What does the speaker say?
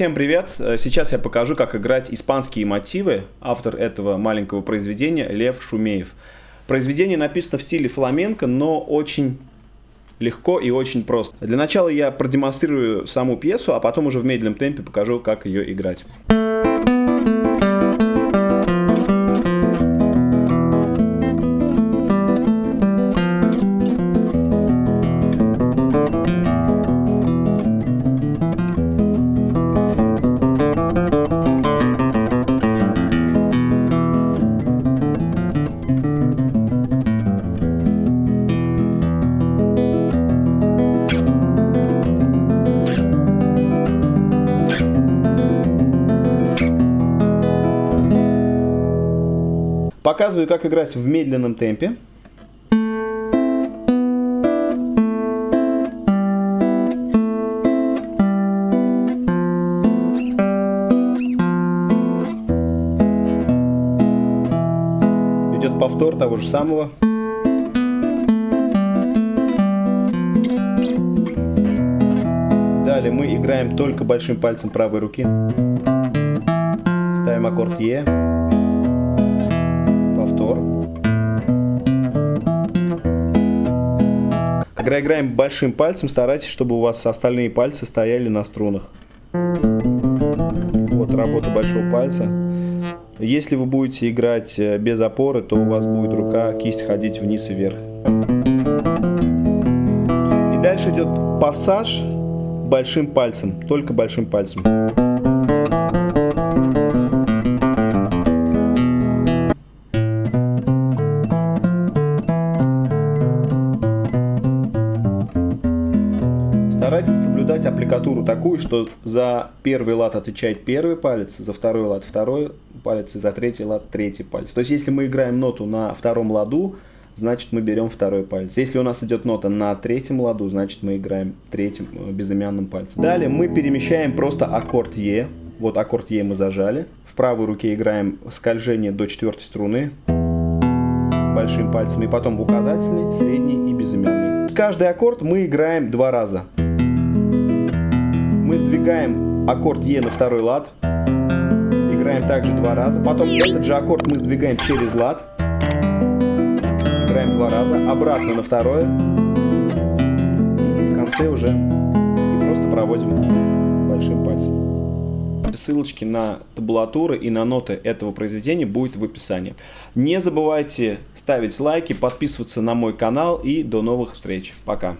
Всем привет! Сейчас я покажу, как играть испанские мотивы. Автор этого маленького произведения Лев Шумеев. Произведение написано в стиле фламенко, но очень легко и очень просто. Для начала я продемонстрирую саму пьесу, а потом уже в медленном темпе покажу, как ее играть. Показываю, как играть в медленном темпе. Идет повтор того же самого. Далее мы играем только большим пальцем правой руки. Ставим аккорд Е повтор. Когда играем большим пальцем, старайтесь, чтобы у вас остальные пальцы стояли на струнах. Вот работа большого пальца. Если вы будете играть э, без опоры, то у вас будет рука, кисть ходить вниз и вверх. И дальше идет пассаж большим пальцем, только большим пальцем. Старайтесь соблюдать аппликатуру такую, что за первый лад отвечает первый палец, за второй лад второй палец и за третий лад третий палец. То есть, если мы играем ноту на втором ладу, значит мы берем второй палец. Если у нас идет нота на третьем ладу, значит мы играем третьим э, безымянным пальцем. Далее мы перемещаем просто аккорд Е. Вот аккорд Е мы зажали. В правой руке играем скольжение до четвертой струны большим пальцем. И потом указательный, средний и безымянный. Каждый аккорд мы играем два раза сдвигаем аккорд Е на второй лад, играем также два раза, потом этот же аккорд мы сдвигаем через лад, играем два раза, обратно на второе, и в конце уже и просто проводим большим пальцем. Ссылочки на табулатуры и на ноты этого произведения будет в описании. Не забывайте ставить лайки, подписываться на мой канал и до новых встреч. Пока.